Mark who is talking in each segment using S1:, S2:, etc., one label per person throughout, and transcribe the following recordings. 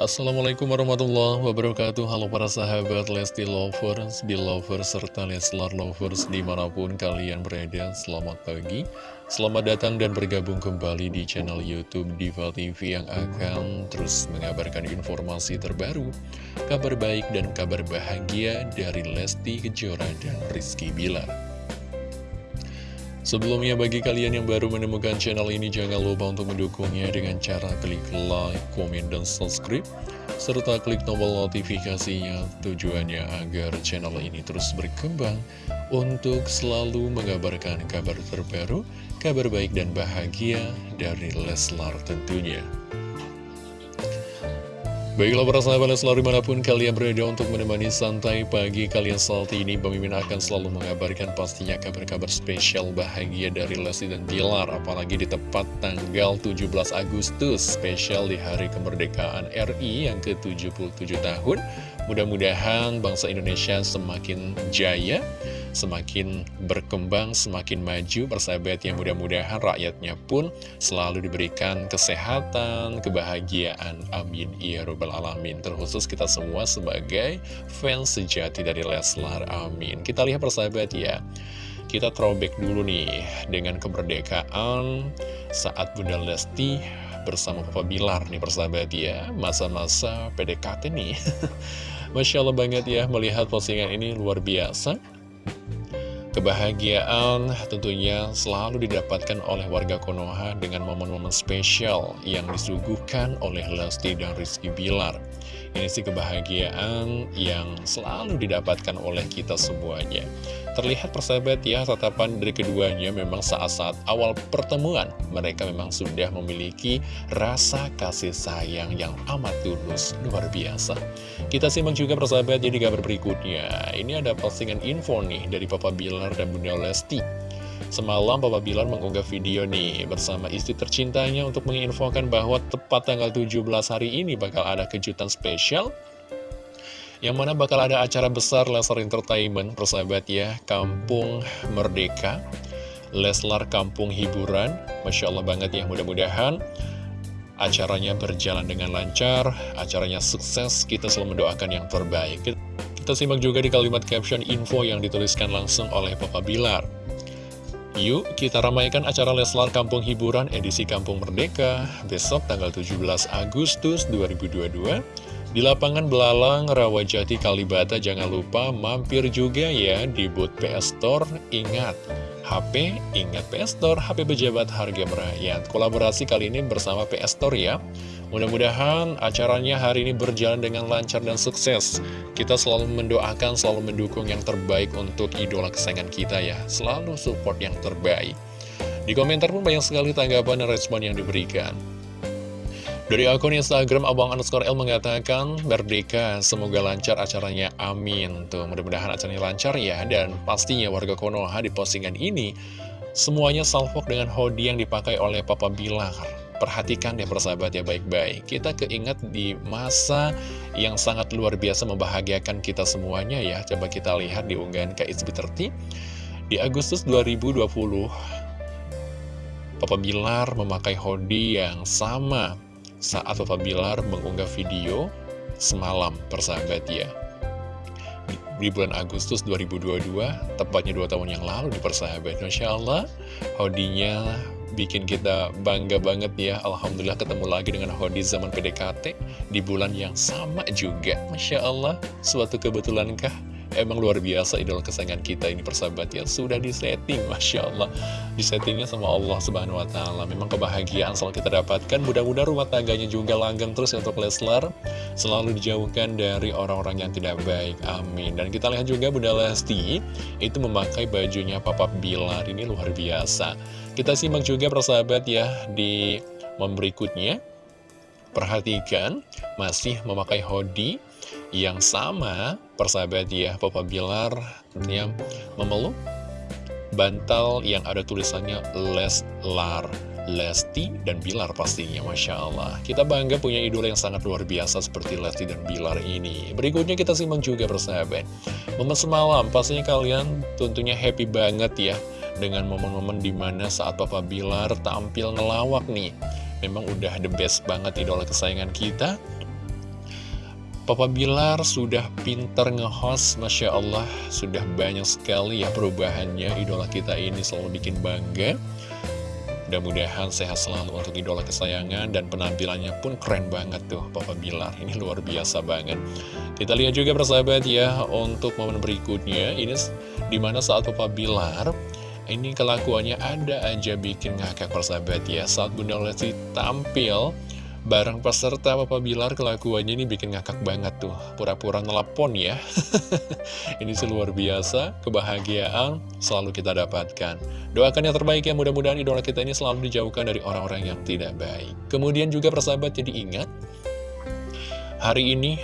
S1: Assalamualaikum warahmatullahi wabarakatuh. Halo para sahabat Lesti Lovers, Belovers, serta Leslar Lovers di mana pun kalian berada. Selamat pagi, selamat datang dan bergabung kembali di channel Youtube Diva TV Yang akan terus mengabarkan informasi terbaru Kabar baik dan kabar bahagia dari Lesti Kejora dan Rizky Bilar Sebelumnya bagi kalian yang baru menemukan channel ini jangan lupa untuk mendukungnya dengan cara klik like, komen, dan subscribe serta klik tombol notifikasinya tujuannya agar channel ini terus berkembang untuk selalu mengabarkan kabar terbaru, kabar baik dan bahagia dari Leslar tentunya. Baiklah para sahabat selalu di mana pun kalian berada untuk menemani santai pagi kalian saat ini Pemimpin akan selalu mengabarkan pastinya kabar-kabar spesial bahagia dari Lesti dan Bilar Apalagi di tepat tanggal 17 Agustus spesial di hari kemerdekaan RI yang ke-77 tahun Mudah-mudahan bangsa Indonesia semakin jaya semakin berkembang, semakin maju, persahabat yang mudah-mudahan rakyatnya pun selalu diberikan kesehatan, kebahagiaan. Amin. Ya Rabbal Alamin. Terkhusus kita semua sebagai fans sejati dari Leslar. Amin. Kita lihat persahabat ya. Kita throwback dulu nih dengan kemerdekaan saat Bunda Lesti bersama Papa Bilar nih persahabat ya. Masa-masa PDKT nih. Masya Allah banget ya melihat postingan ini luar biasa Kebahagiaan tentunya selalu didapatkan oleh warga Konoha dengan momen-momen spesial yang disuguhkan oleh Lesti dan Rizky Bilar. Ini sih kebahagiaan yang selalu didapatkan oleh kita semuanya. Terlihat persahabat ya, tatapan dari keduanya memang saat-saat awal pertemuan. Mereka memang sudah memiliki rasa kasih sayang yang amat tulus, luar biasa. Kita simak juga persahabat jadi kabar berikutnya. Ini ada postingan info nih dari Papa Bilar dan Bunda Lesti. Semalam Papa Bilar mengunggah video nih bersama istri tercintanya untuk menginfokan bahwa tepat tanggal 17 hari ini bakal ada kejutan spesial yang mana bakal ada acara besar Leslar Entertainment, persahabat ya, Kampung Merdeka, Leslar Kampung Hiburan, Masya Allah banget ya, mudah-mudahan acaranya berjalan dengan lancar, acaranya sukses, kita selalu mendoakan yang terbaik. Kita simak juga di kalimat caption info yang dituliskan langsung oleh Papa Bilar. Yuk kita ramaikan acara Leslar Kampung Hiburan edisi Kampung Merdeka besok tanggal 17 Agustus 2022 di lapangan Belalang Rawajati Kalibata jangan lupa mampir juga ya di booth PS Store ingat HP ingat PS Store HP pejabat harga merakyat kolaborasi kali ini bersama PS Store ya Mudah-mudahan acaranya hari ini berjalan dengan lancar dan sukses. Kita selalu mendoakan, selalu mendukung yang terbaik untuk idola kesayangan kita ya. Selalu support yang terbaik. Di komentar pun banyak sekali tanggapan dan respon yang diberikan. Dari akun Instagram Abang underscore L mengatakan Merdeka, semoga lancar acaranya, amin. Tuh, mudah-mudahan acaranya lancar ya Dan pastinya warga Konoha di postingan ini Semuanya salvok dengan hoodie yang dipakai oleh Papa Bilar. Perhatikan deh persahabat ya baik-baik. Kita keinget di masa yang sangat luar biasa membahagiakan kita semuanya ya. Coba kita lihat di unggahan KSB30 Di Agustus 2020 Papa Bilar memakai hoodie yang sama saat Papa Bilar mengunggah video semalam persahabat ya. Di bulan Agustus 2022, tepatnya dua tahun yang lalu di persahabat. Masya Allah, hodinya bikin kita bangga banget ya. Alhamdulillah ketemu lagi dengan Hodi zaman PDKT di bulan yang sama juga. Masya Allah suatu kebetulankah Emang luar biasa idola kesayangan kita ini persahabat ya. Sudah disetting Masya Allah. Disettingnya sama Allah Subhanahu Wa Taala. Memang kebahagiaan selalu kita dapatkan. Mudah-mudahan rumah tangganya juga langgeng terus ya untuk Leslar. Selalu dijauhkan dari orang-orang yang tidak baik. Amin. Dan kita lihat juga Bunda Lesti Itu memakai bajunya Papa Bilar. Ini luar biasa. Kita simak juga persahabat ya Di momen berikutnya. Perhatikan Masih memakai hoodie yang sama persahabat ya Papa Bilar tentunya memeluk bantal yang ada tulisannya Leslar Lesti dan Bilar pastinya Masya Allah. Kita bangga punya idola yang sangat luar biasa seperti Lesti dan Bilar ini. Berikutnya kita simak juga persahabat. Momen semalam pastinya kalian tentunya happy banget ya Dengan momen-momen di mana saat Papa Bilar tampil ngelawak nih. Memang udah the best banget idola kesayangan kita Papa Bilar sudah pinter nge-host, Masya Allah, sudah banyak sekali ya perubahannya. Idola kita ini selalu bikin bangga. Mudah-mudahan sehat selalu untuk idola kesayangan dan penampilannya pun keren banget tuh Papa Bilar. Ini luar biasa banget. Kita lihat juga persahabat ya untuk momen berikutnya. Ini di mana saat Papa Bilar ini kelakuannya ada aja bikin ngakak persahabat ya. Saat Bunda Lesti tampil Bareng peserta Papa Bilar kelakuannya ini bikin ngakak banget tuh. Pura-pura nelpon ya. Ini sih luar biasa Kebahagiaan selalu kita dapatkan. Doakan yang terbaik ya mudah-mudahan idola kita ini selalu dijauhkan dari orang-orang yang tidak baik. Kemudian juga persahabat jadi ingat Hari ini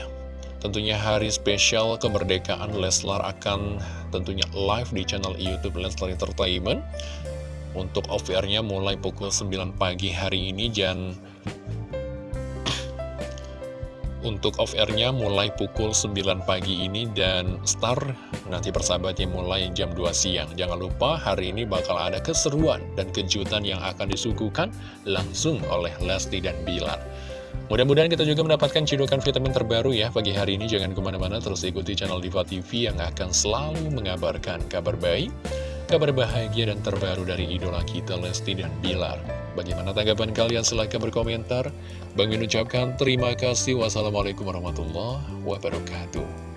S1: tentunya hari spesial kemerdekaan Leslar akan tentunya live di channel Youtube Leslar Entertainment. Untuk OVR-nya mulai pukul 9 pagi hari ini dan untuk off-airnya mulai pukul 9 pagi ini dan start nanti persahabatnya mulai jam 2 siang. Jangan lupa hari ini bakal ada keseruan dan kejutan yang akan disuguhkan langsung oleh Lesti dan Bilar. Mudah-mudahan kita juga mendapatkan cidukan vitamin terbaru ya pagi hari ini. Jangan ke mana-mana terus ikuti channel Diva TV yang akan selalu mengabarkan kabar baik, kabar bahagia dan terbaru dari idola kita Lesti dan Bilar. Bagaimana tanggapan kalian? Silahkan berkomentar. Bang ucapkan terima kasih. Wassalamualaikum warahmatullahi wabarakatuh.